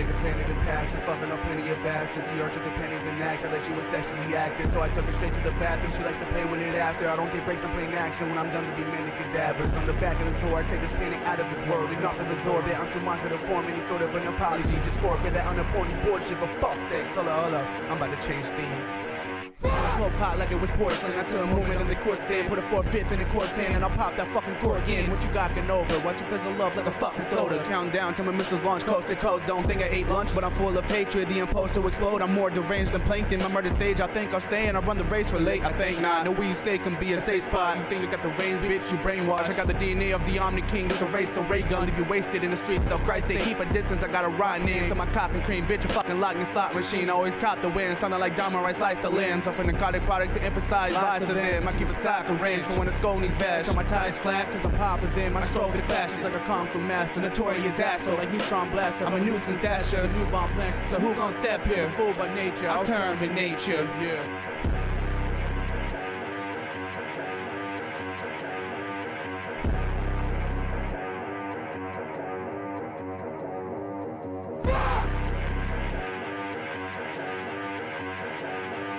Played the planet and passed and fucking up plenty of. See her took the pennies and acted like she was sexually active. So I took her straight to the bathroom. She likes to play with it after. I don't take breaks, I'm playing action when I'm done to be many cadavers. On the back of this whore, I take this painting out of this world. Enough to absorb it. I'm too much to form any sort of an apology. Just forfeit that unimportant bullshit for fuck's sake. Hold up, hold up. I'm about to change themes. Smoke pot like it was porcelain. I turn a moment in the court stand, put a four fifth in the court's hand, and I'll pop that fucking cork again. What you got over? Watch you fizzle love like a fucking soda. Count down till my missiles launch coast to coast. Don't think I ate lunch, but I'm full of hatred. The impulse to explode. I'm more deranged than plankton. My murder stage, I think I'll stay and I run the race for late. I think not. No weed stay can be a safe spot. You think you got the reins, bitch? You brainwash. I got the DNA of the Omni King. There's a race to ray gun. If you wasted in the streets, of Christ say keep a distance. I got a rotten name. So my and cream, bitch, a fucking lock me slot machine. Always cop the win. Sounding like diamond right slice the limbs. Up in narcotic product to emphasize lots of them. I keep a cycle range for when it's Sconey's bash. On my ties flat, cause I'm popping them. I stroke the clashes like a kung fu master. Notorious asshole like neutron blaster. I'm a nuisance dasher, new bomb planks. So who gon' step here? Fool by nature, I'll turn with nature. Yeah.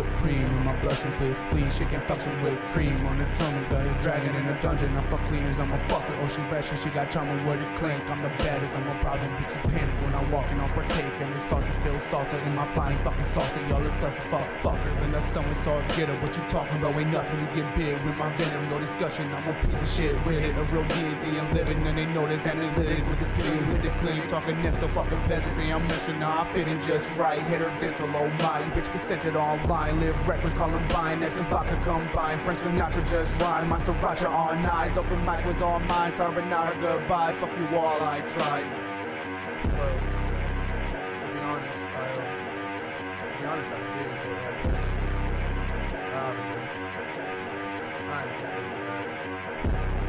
Supreme in my blessings, spleen, she can function with cream on the tummy. Got a dragon in a dungeon, I fuck cleaners, I'm a fucker. Oh, she ration, she got charm with it clink. I'm the baddest, I'm a problem, bitches panic when I walk and I'll partake. And the sauce spill salsa in my flying fucking salsa. Y'all is sus fuck fucker. And that's someone saw get it. What you talking about ain't nothing, you get big with my venom. No discussion, I'm a piece of shit with it. A real deity, I'm living and they know this analytic with this clean, with the clean. Talking next, so fucking peasants, say I'm mission, nah, I fit in just right. Hit her dental, oh my, bitch consented online. Live reckless, Columbine, next and vodka combine. Frank Sinatra just rhyme, my sriracha on eyes. Open mic was all mine, sorry, not a goodbye. Fuck you all, I tried. Well, to be honest, I, uh, to be honest, I did, but I guess, I don't know. I ain't.